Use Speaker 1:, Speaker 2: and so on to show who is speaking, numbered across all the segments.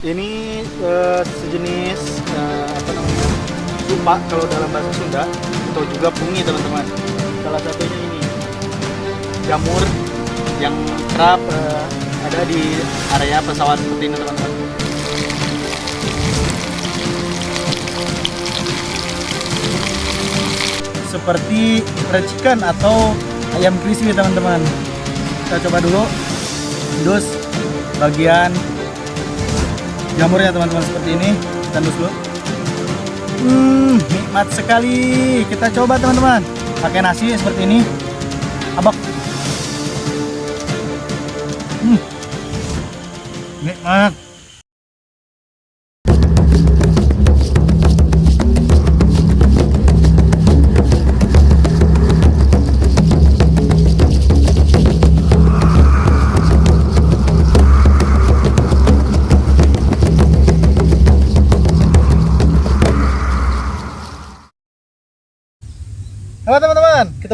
Speaker 1: Ini eh, sejenis eh, apa namanya lupa kalau dalam bahasa Sunda atau juga pungi teman-teman. Salah satunya ini jamur yang kerap eh, ada di area pesawat seperti ini teman-teman. Seperti racikan atau ayam crispy teman-teman. Kita coba dulu. Dus bagian jamurnya teman-teman seperti ini. Kita dulu. Hmm nikmat sekali. Kita coba teman-teman. Pakai nasi seperti ini. Abak. Hmm. nikmat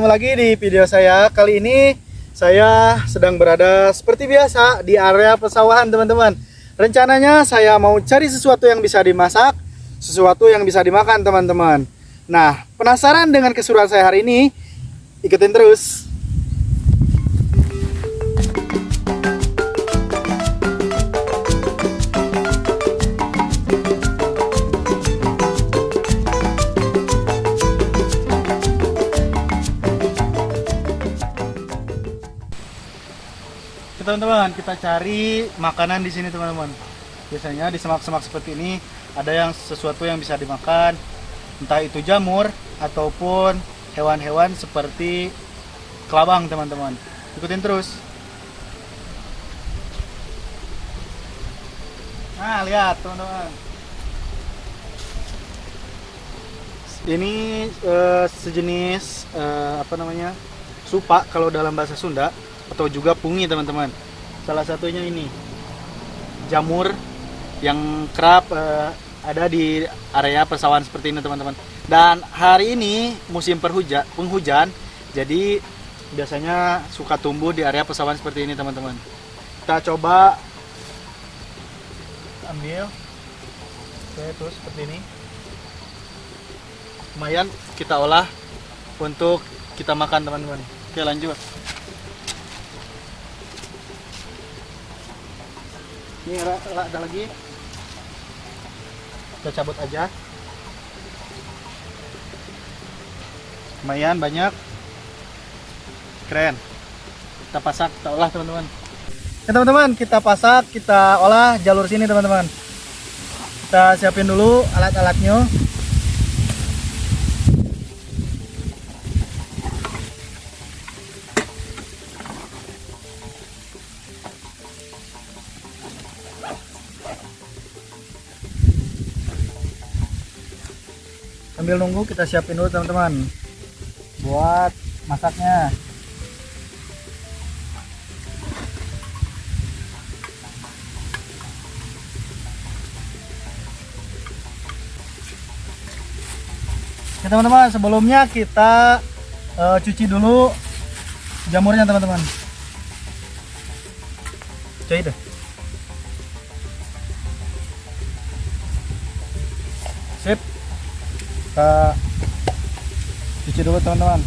Speaker 1: ketemu lagi di video saya. Kali ini saya sedang berada seperti biasa di area pesawahan teman-teman. Rencananya saya mau cari sesuatu yang bisa dimasak, sesuatu yang bisa dimakan teman-teman. Nah, penasaran dengan keseruan saya hari ini? Ikutin terus. Teman-teman kita cari makanan di sini teman-teman. Biasanya di semak-semak seperti ini ada yang sesuatu yang bisa dimakan. Entah itu jamur ataupun hewan-hewan seperti kelabang teman-teman. Ikutin terus. Nah lihat teman-teman. Ini eh, sejenis eh, apa namanya supa kalau dalam bahasa Sunda atau juga pungi teman-teman salah satunya ini. Jamur yang kerap eh, ada di area persawahan seperti ini teman-teman. Dan hari ini musim perhujan penghujan jadi biasanya suka tumbuh di area persawahan seperti ini teman-teman. Kita coba ambil. Oke terus seperti ini. Lumayan kita olah untuk kita makan teman-teman. Oke lanjut ini ada lagi. Kita cabut aja. Lumayan banyak. Keren. Kita pasak kita olah teman-teman. Ya teman-teman kita pasak kita olah jalur sini teman-teman. Kita siapin dulu alat-alatnya sambil nunggu kita siapin dulu teman-teman. Buat masaknya. Oke teman-teman sebelumnya kita eh, cuci dulu jamurnya teman-teman. Cuci deh kita cuci dulu teman-teman.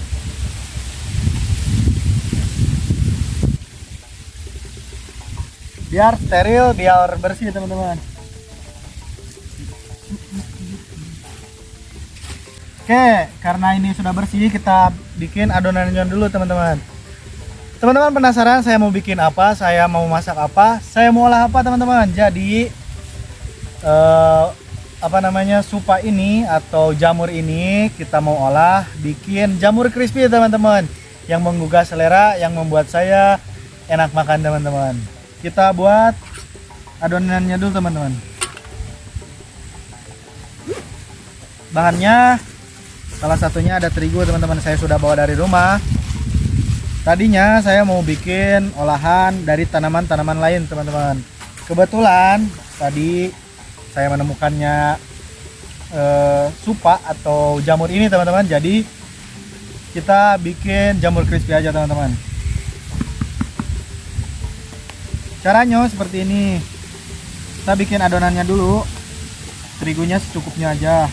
Speaker 1: Biar steril biar bersih teman-teman. Oke karena ini sudah bersih kita bikin adonannya dulu teman-teman. Teman-teman penasaran saya mau bikin apa saya mau masak apa saya mau olah apa teman-teman? Jadi eh, apa namanya supa ini atau jamur ini kita mau olah bikin jamur crispy teman-teman. Yang menggugah selera yang membuat saya enak makan teman-teman. Kita buat adonannya dulu teman-teman. Bahannya salah satunya ada terigu teman-teman. Saya sudah bawa dari rumah. Tadinya saya mau bikin olahan dari tanaman-tanaman lain teman-teman. Kebetulan tadi saya menemukannya eh, supa atau jamur ini teman-teman. Jadi kita bikin jamur crispy aja teman-teman. Caranya seperti ini. Kita bikin adonannya dulu. Terigunya secukupnya aja.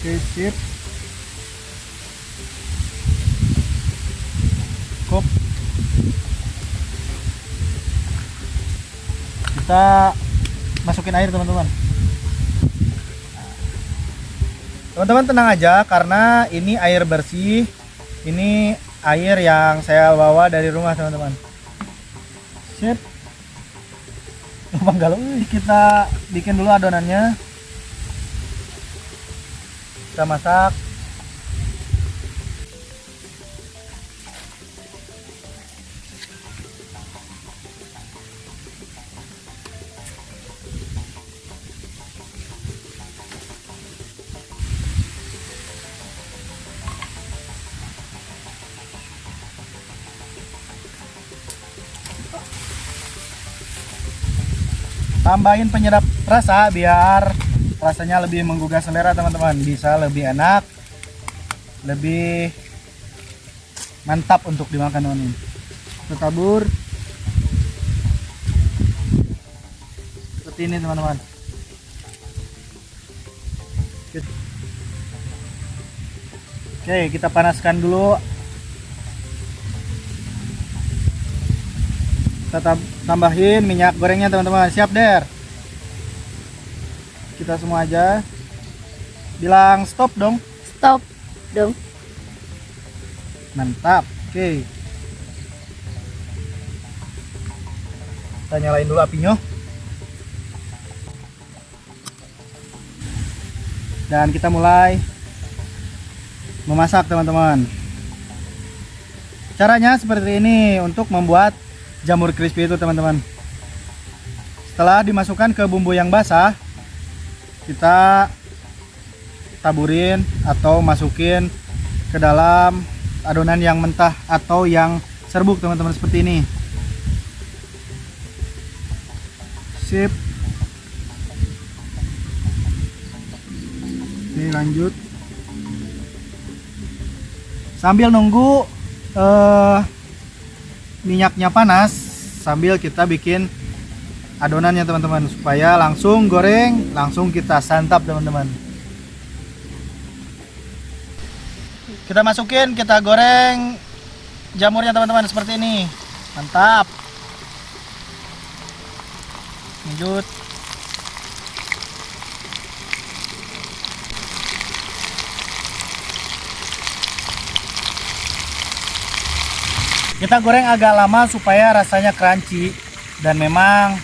Speaker 1: Oke sip cukup kita masukin air teman-teman. Teman-teman tenang aja karena ini air bersih. Ini air yang saya bawa dari rumah teman-teman. Sip. Gampang galau kita bikin dulu adonannya. Kita masak tambahin penyedap rasa biar rasanya lebih menggugah selera teman-teman. Bisa lebih enak lebih mantap untuk dimakan teman-teman. Kita tabur seperti ini teman-teman. Oke kita panaskan dulu kita tam- tambahin minyak gorengnya teman-teman. Siap der? Kita semua aja. Bilang stop dong.
Speaker 2: Stop dong.
Speaker 1: mantap. Oke. Kita nyalain dulu apinya. Dan kita mulai memasak teman-teman. Caranya seperti ini untuk membuat jamur crispy itu teman-teman. Setelah dimasukkan ke bumbu yang basah kita taburin atau masukin ke dalam adonan yang mentah atau yang serbuk teman-teman seperti ini. Sip. Oke lanjut. Sambil nunggu eh, minyaknya panas sambil kita bikin adonannya teman-teman supaya langsung goreng langsung kita santap teman-teman. Kita masukin kita goreng jamurnya teman-teman seperti ini. Mantap. Lanjut kita goreng agak lama supaya rasanya crunchy dan memang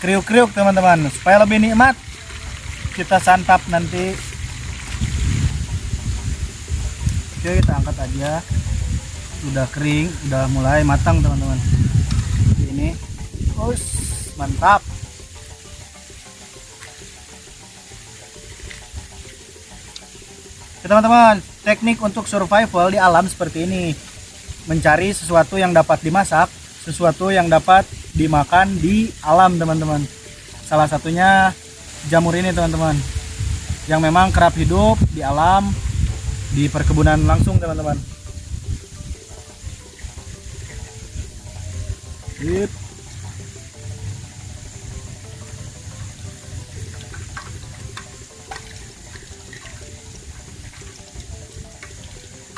Speaker 1: kriuk-kriuk teman-teman. Supaya lebih nikmat kita santap nanti. Oke kita angkat aja. Udah kering udah mulai matang teman-teman. Ini. Us, mantap. Teman-teman teknik untuk survival di alam seperti ini mencari sesuatu yang dapat dimasak sesuatu yang dapat dimakan di alam teman-teman salah satunya jamur ini teman-teman yang memang kerap hidup di alam di perkebunan langsung teman-teman Sip.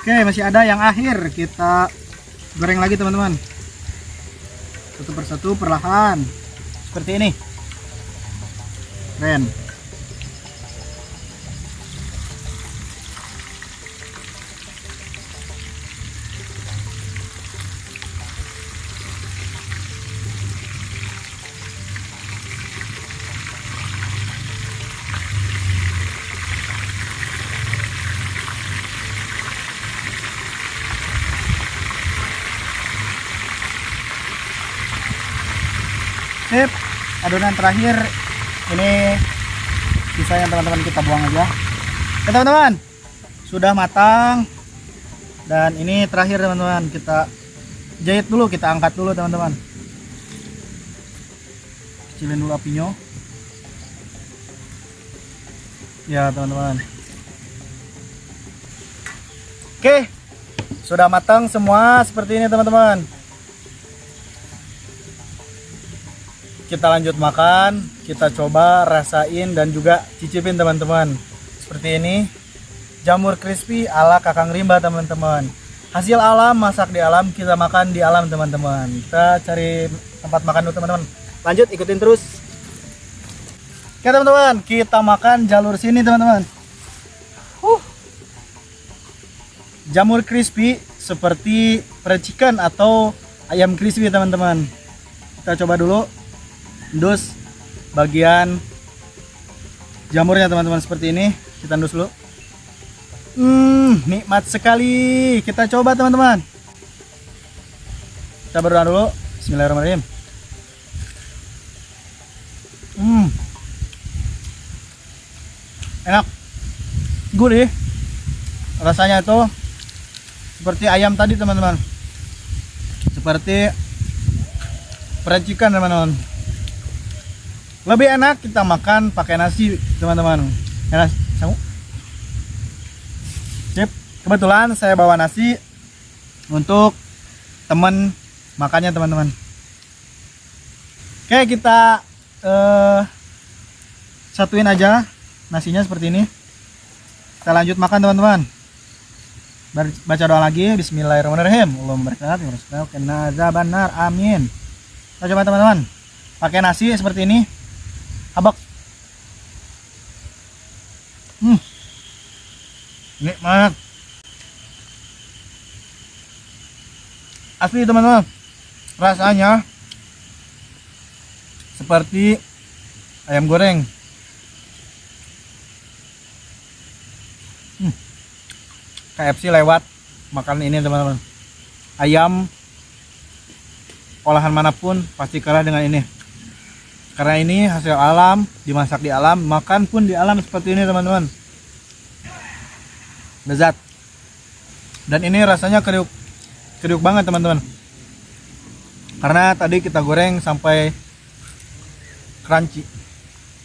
Speaker 1: Oke masih ada yang akhir. Kita goreng lagi teman-teman. Satu persatu perlahan. Seperti ini. Keren sip. Adonan terakhir. Ini sisanya teman-teman kita buang aja. Oke teman-teman. Sudah matang. Dan ini terakhir teman-teman. Kita jahit dulu kita angkat dulu teman-teman. Kecilin dulu apinya. Ya teman-teman. Oke. Sudah matang semua seperti ini teman-teman kita lanjut makan kita coba rasain dan juga cicipin teman-teman. Seperti ini jamur crispy ala kakang rimba teman-teman. Hasil alam masak di alam kita makan di alam teman-teman. Kita cari tempat makan dulu teman-teman. Lanjut ikutin terus. Oke teman-teman kita makan jalur sini teman-teman. Huh. jamur crispy seperti percikan atau ayam crispy teman-teman. Kita coba dulu dus bagian jamurnya teman-teman seperti ini. Kita endus dulu. Hmm nikmat sekali. Kita coba teman-teman. Kita berdoa dulu. Bismillahirrahmanirrahim. Hmm. Enak. Gurih. Rasanya itu seperti ayam tadi teman-teman. Seperti peracikan teman-teman lebih enak kita makan pakai nasi teman-teman. Enak kamu sip. Kebetulan saya bawa nasi untuk teman makannya teman-teman. Oke kita eh, satuin aja nasinya seperti ini. Kita lanjut makan teman-teman. Baca doa lagi. Bismillahirrahmanirrahim. Allahumma barik lana amin. Kita coba teman-teman. Pakai nasi seperti ini abak. Hmm. Nikmat. Asli teman-teman. Rasanya seperti ayam goreng. Hmm. KFC lewat makan ini teman-teman. Ayam olahan mana pun pasti kalah dengan ini karena ini hasil alam dimasak di alam makan pun di alam seperti ini teman-teman. Lezat. Dan ini rasanya kriuk kriuk banget teman-teman. Karena tadi kita goreng sampai crunchy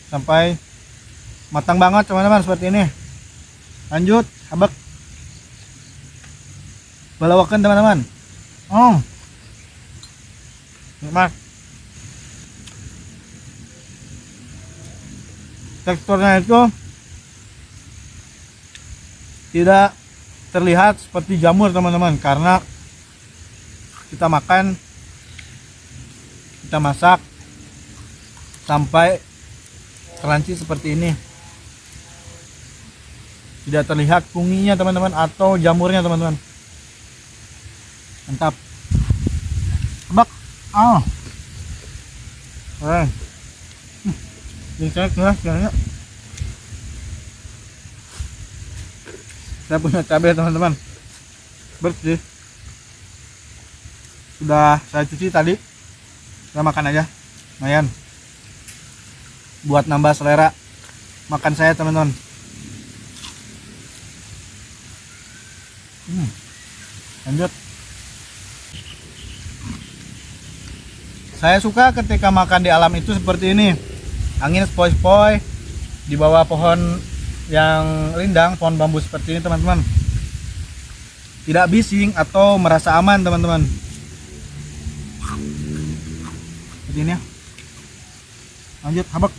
Speaker 1: sampai matang banget teman-teman seperti ini. Lanjut habak. Balawakan teman-teman. Oh nikmat teksturnya itu tidak terlihat seperti jamur teman-teman karena kita makan kita masak sampai crunchy seperti ini. Tidak terlihat kunginya teman-teman atau jamurnya teman-teman. Mantap. Bak ah. Oh bisa keras kayaknya saya punya cabai teman-teman. Bersih. Sudah saya cuci tadi. Kita makan aja. Lumayan. Buat nambah selera makan saya teman-teman. Hmm. lanjut. Saya suka ketika makan di alam itu seperti ini angin sepoi-sepoi di bawah pohon yang rindang pohon bambu seperti ini teman-teman. Tidak bising atau merasa aman teman-teman. Seperti ini ya. Lanjut habak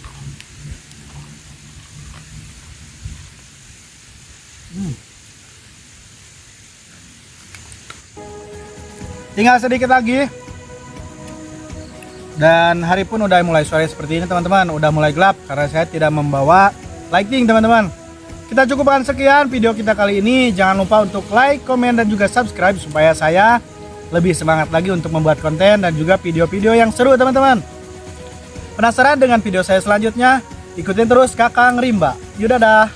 Speaker 1: hmm. tinggal sedikit lagi dan hari pun udah mulai sore seperti ini teman-teman. Udah mulai gelap karena saya tidak membawa lighting teman-teman. Kita cukupkan sekian video kita kali ini. Jangan lupa untuk like komen dan juga subscribe supaya saya lebih semangat lagi untuk membuat konten dan juga video-video yang seru teman-teman. Penasaran dengan video saya selanjutnya? Ikutin terus kakang rimba. Yaudah dah